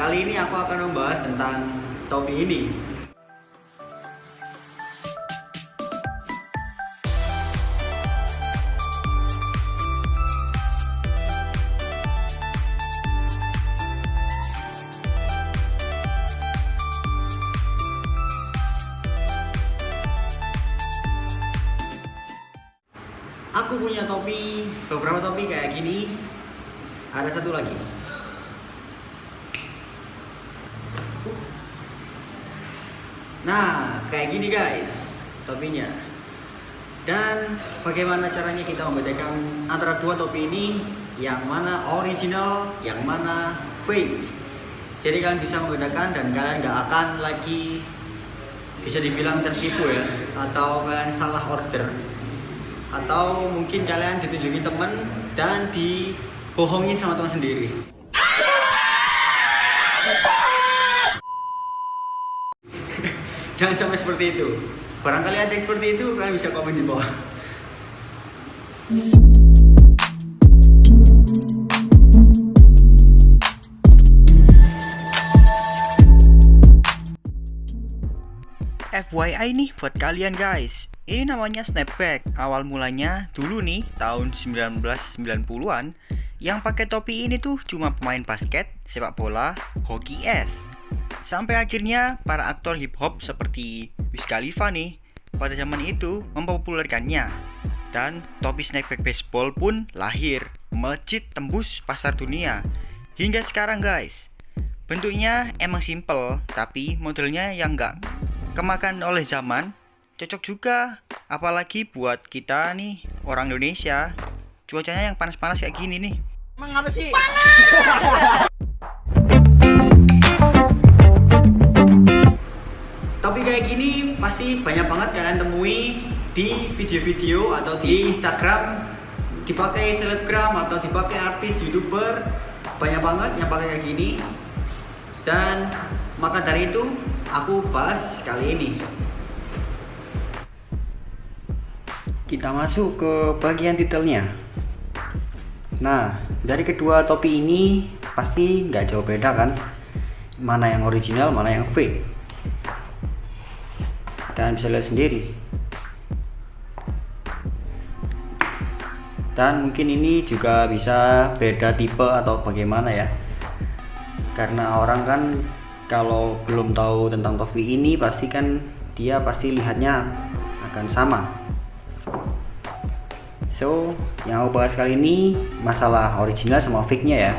kali ini aku akan membahas tentang topi ini. Aku punya topi, beberapa topi kayak gini. Ada satu lagi. Nah, kayak gini guys, topinya. Dan bagaimana caranya kita membedakan antara dua topi ini, yang mana original, yang mana fake. Jadi kalian bisa membedakan dan kalian nggak akan lagi bisa dibilang tertipu ya, atau kalian salah order, atau mungkin kalian ditunjukin temen dan dibohongin sama teman sendiri. Jangan sampai seperti itu. Barangkali ada yang seperti itu, kalian bisa komen di bawah. FYI nih buat kalian guys Ini namanya snapback Awal mulanya dulu nih tahun 1990an Yang pakai topi ini tuh cuma pemain basket, sepak bola, hoki es Sampai akhirnya para aktor hip hop seperti Wiz Khalifa nih Pada zaman itu mempopulerkannya. Dan topi snapback baseball pun lahir Melejit tembus pasar dunia. Hingga sekarang guys. Bentuknya emang simple, tapi modelnya yang enggak kemakan oleh zaman. Cocok juga apalagi buat kita nih orang Indonesia. Cuacanya yang panas-panas kayak gini nih. Emang apa sih? Topi kayak gini pasti banyak banget kalian temui di video-video atau di Instagram. Dipakai selebgram atau dipakai artis youtuber banyak banget yang pakai kayak gini. Dan maka dari itu aku bahas kali ini. Kita masuk ke bagian detailnya. Nah dari kedua topi ini pasti nggak jauh beda kan? Mana yang original mana yang fake kalian bisa lihat sendiri. Dan mungkin ini juga bisa beda tipe atau bagaimana ya. Karena orang kan kalau belum tahu tentang topi ini pasti kan dia pasti lihatnya akan sama. So yang aku bahas kali ini masalah original sama fake nya ya.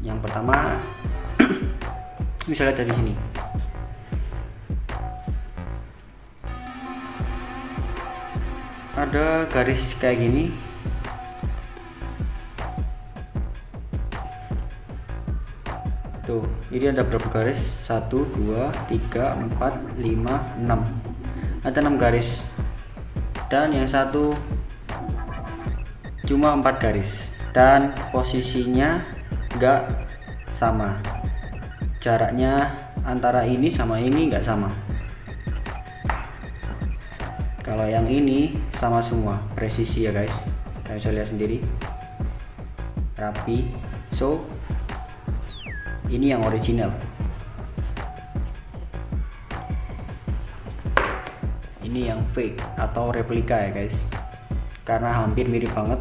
Yang pertama bisa lihat dari sini. Ada garis kayak gini. Tuh ini ada berapa garis? 1 2 3 4 5 6 ada 6 garis. Dan yang satu cuma 4 garis. Dan posisinya enggak sama jaraknya antara ini sama ini enggak sama. Kalau yang ini sama semua presisi ya guys. Kalian bisa lihat sendiri. Rapi. So ini yang original. Ini yang fake atau replika ya guys. Karena hampir mirip banget.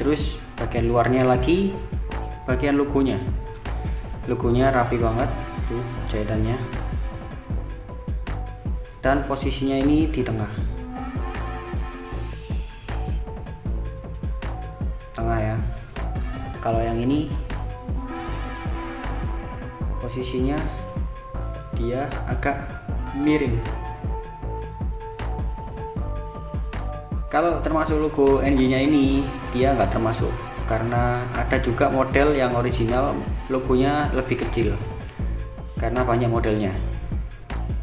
Terus bagian luarnya lagi bagian logonya logonya rapi banget tuh jahitannya. Dan posisinya ini di tengah. Tengah ya. Kalau yang ini posisinya dia agak miring. Kalau termasuk logo NG nya ini dia nggak termasuk. Karena ada juga model yang original logonya lebih kecil karena banyak modelnya.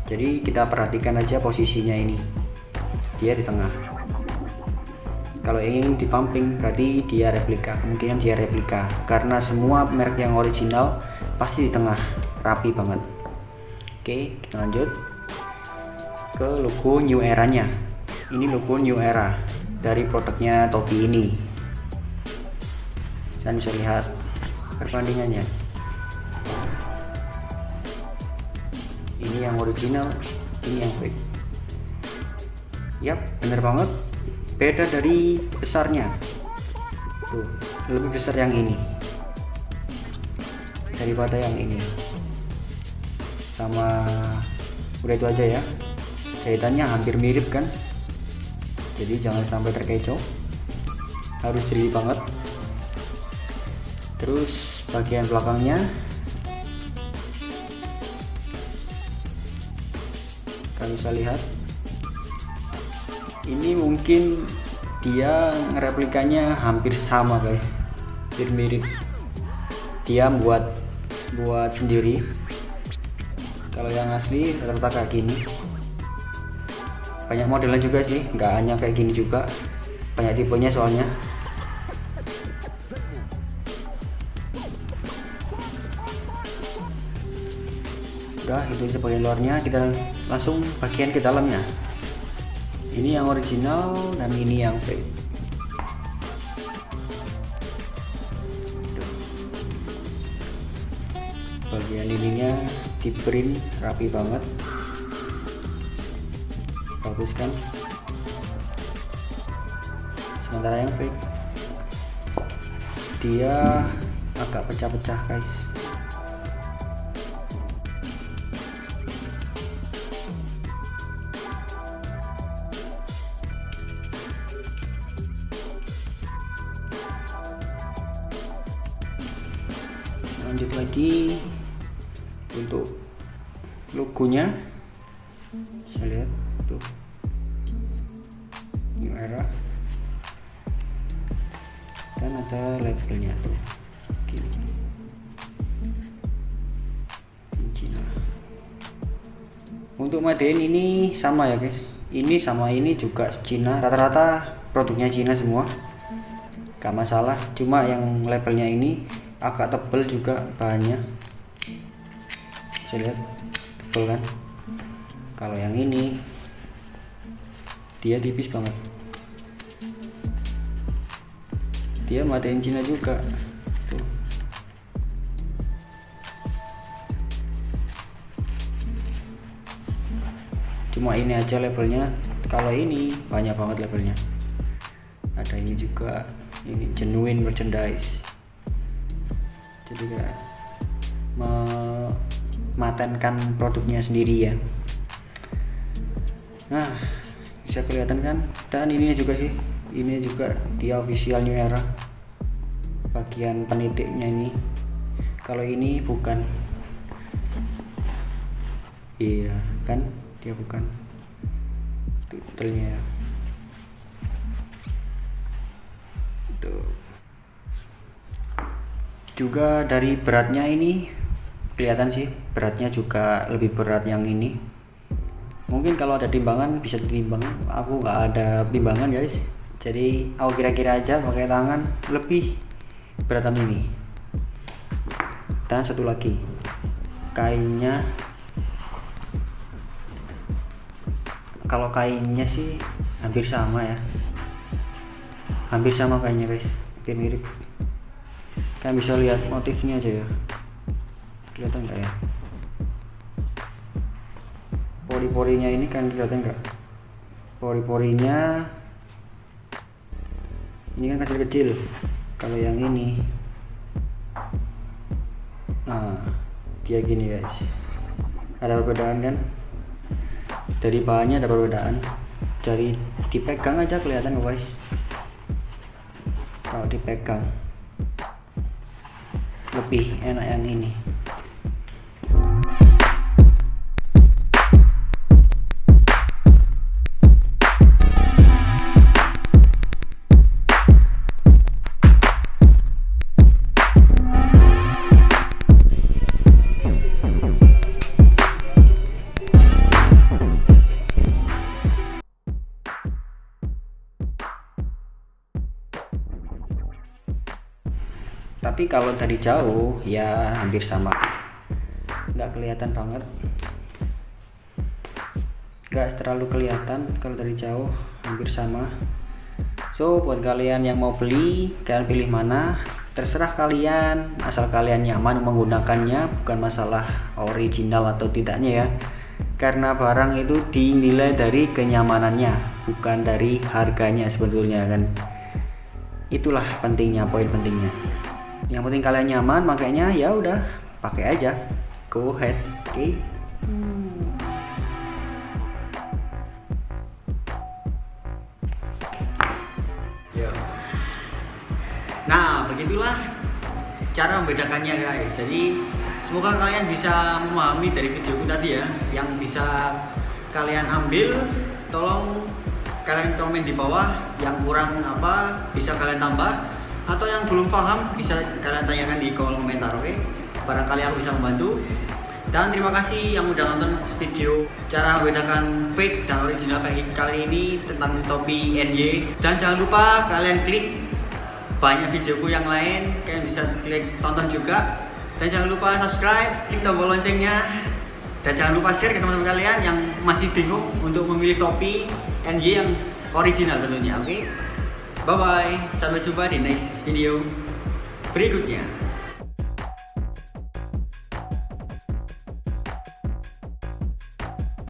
Jadi kita perhatikan aja posisinya ini. Dia di tengah. Kalau ingin di pumping berarti dia replika. Kemungkinan dia replika. Karena semua merek yang original pasti di tengah. Rapi banget. Oke kita lanjut ke logo new era nya ini logo new era dari produknya topi ini. Kalian bisa lihat perbandingannya. Ini yang original ini yang fake. Yap bener banget. Beda dari besarnya. Tuh lebih besar yang ini daripada yang ini. Sama udah itu aja ya. Jahitannya hampir mirip kan? Jadi jangan sampai terkecoh. Harus jeli banget. Terus bagian belakangnya. Kalian bisa lihat ini mungkin dia replikanya hampir sama guys. Hampir mirip dia buat buat sendiri. Kalau yang asli rata-rata kayak gini. Banyak modelnya juga sih. Nggak hanya kayak gini juga. Banyak tipenya soalnya udah itu aja bagian luarnya kita langsung bagian ke dalamnya. Ini yang original dan ini yang fake. Bagian ininya di print rapi banget. Bagus kan? Sementara yang fake dia agak pecah-pecah guys lanjut lagi untuk logonya. Saya lihat tuh. New era. Dan ada labelnya tuh. Gini Cina untuk Madein ini sama ya guys. Ini sama ini juga Cina. Rata-rata produknya Cina semua. Gak masalah. Cuma yang labelnya ini agak tebel juga bahannya. Bisa lihat tebel kan? Kalau yang ini dia tipis banget. Dia matiin Cina juga. Tuh. Cuma ini aja labelnya. Kalau ini banyak banget labelnya. Ada ini juga. Ini genuine merchandise kayak mematenkan produknya sendiri ya. Nah bisa kelihatan kan? Dan ini juga sih ini juga dia official new era. Bagian penitiknya ini. Kalau ini bukan. Iya kan? Dia bukan. Titelnya tuh juga dari beratnya ini kelihatan sih beratnya juga lebih berat yang ini. Mungkin kalau ada timbangan bisa ditimbang. Aku nggak ada timbangan guys. Jadi aku kira-kira aja pakai tangan lebih beratan ini. Dan satu lagi kainnya. Kalau kainnya sih hampir sama ya. Hampir sama kainnya guys. Hampir mirip kalian bisa lihat motifnya aja ya. Kelihatan nggak ya? Pori-porinya ini kan kelihatan nggak? Pori-porinya ini kan kecil-kecil. Kalau yang ini. Nah dia gini guys. Ada perbedaan kan? Dari bahannya ada perbedaan. Dari dipegang aja kelihatan guys. Kalau dipegang lebih enak yang ini tapi kalau dari jauh ya hampir sama. Nggak kelihatan banget. Nggak terlalu kelihatan. Kalau dari jauh hampir sama. So buat kalian yang mau beli kalian pilih mana? Terserah kalian. Asal kalian nyaman menggunakannya bukan masalah original atau tidaknya ya. Karena barang itu dinilai dari kenyamanannya bukan dari harganya sebetulnya kan. Itulah pentingnya poin pentingnya yang penting kalian nyaman makanya ya udah pakai aja. Go ahead oke okay? Nah, begitulah cara membedakannya guys. Jadi semoga kalian bisa memahami dari videoku tadi ya, yang bisa kalian ambil tolong kalian komen di bawah. Yang kurang apa bisa kalian tambah atau yang belum paham bisa kalian tanyakan di kolom komentar oke? Okay? barangkali aku bisa membantu. Dan terima kasih yang udah nonton video cara membedakan fake dan original kali ini tentang topi NY dan jangan lupa kalian klik banyak videoku yang lain. Kalian bisa klik tonton juga. Dan jangan lupa subscribe klik tombol loncengnya. Dan jangan lupa share ke teman-teman kalian yang masih bingung untuk memilih topi NY yang original tentunya oke? okay? Bye bye sampai jumpa di next video berikutnya